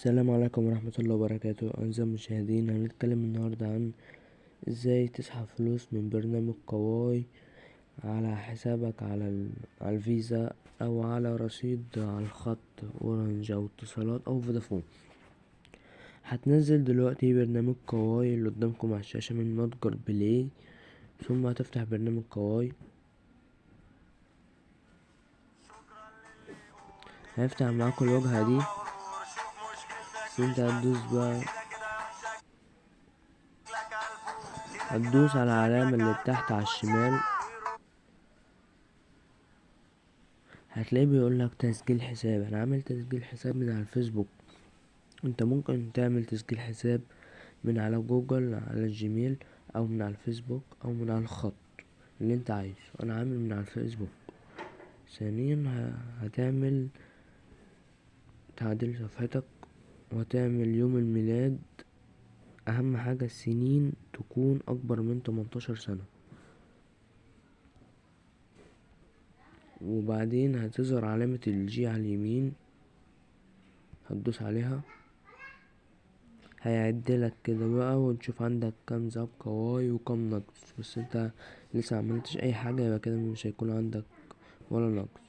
السلام عليكم ورحمة الله وبركاته. أعزائي المشاهدين هنتكلم النهاردة عن إزاي تسحب فلوس من برنامج Kwai على حسابك على ال- على الفيزا أو على رصيد على الخط أورنج أو اتصالات أو فودافون. هتنزل دلوقتي برنامج Kwai اللي قدامكم على الشاشة من متجر Play. ثم هتفتح برنامج Kwai هيفتح معاكم الواجهة دي. انت هتدوس بقى هتدوس على العلامة اللي تحت على الشمال. هتلاقيه بيقولك تسجيل حساب. أنا عامل تسجيل حساب من على الفيسبوك. أنت ممكن تعمل تسجيل حساب من على جوجل على الجيميل أو من على الفيسبوك أو من على الخط اللي أنت عايزه. أنا عامل من على الفيسبوك. ثانيا هتعمل تعديل صفحتك. وهتعمل يوم الميلاد أهم حاجة السنين تكون أكبر من 18 سنة. وبعدين هتظهر علامة الجي على اليمين. هتدوس عليها. هيعدلك كده بقى وتشوف عندك كام ذهب Kwai وكام نقد بس انت لسه عملتش أي حاجة يبقى كده مش هيكون عندك ولا نقد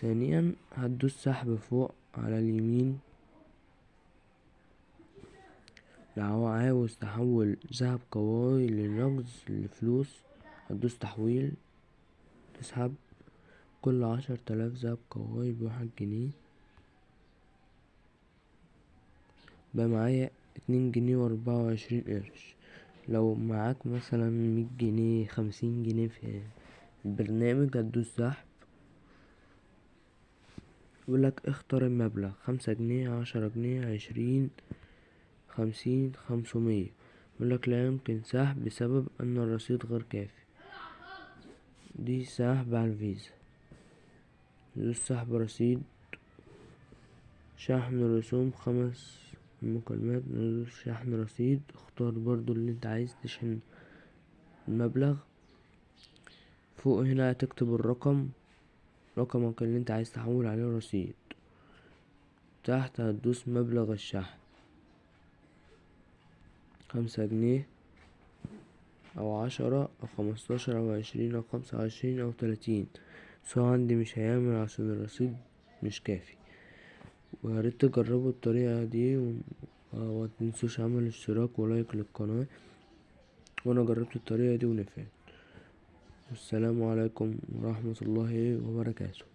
ثانيا هتدوس سحب فوق على اليمين. لو عاوز تحول ذهب Kwai لنقد لفلوس هتدوس تحويل تسحب كل عشر تلاف ذهب Kwai بواحد جنيه. بقى معايا اتنين جنيه واربعة وعشرين قرش. لو معاك مثلا مية جنيه خمسين جنيه في البرنامج هتدوس سحب. يقولك اختار المبلغ خمسة جنيه عشرة جنيه عشرين. خمسين خمسمية. يقولك لا يمكن سحب بسبب أن الرصيد غير كافي. دي سحب على الفيزا. دوس سحب رصيد شحن رسوم خمس مكالمات. ندوس شحن رصيد اختار برضو اللي انت عايز تشحن المبلغ. فوق هنا هتكتب الرقم رقمك اللي انت عايز تحول عليه الرصيد تحت هتدوس مبلغ الشحن. خمسة جنيه أو عشرة أو خمستاشر أو عشرين أو خمسة وعشرين أو تلاتين. هو عندي مش هيعمل عشان الرصيد مش كافي. وياريت تجربوا الطريقة دي ومتنسوش عمل اشتراك ولايك للقناة. وأنا جربت الطريقة دي ونفعت. والسلام عليكم ورحمة الله وبركاته.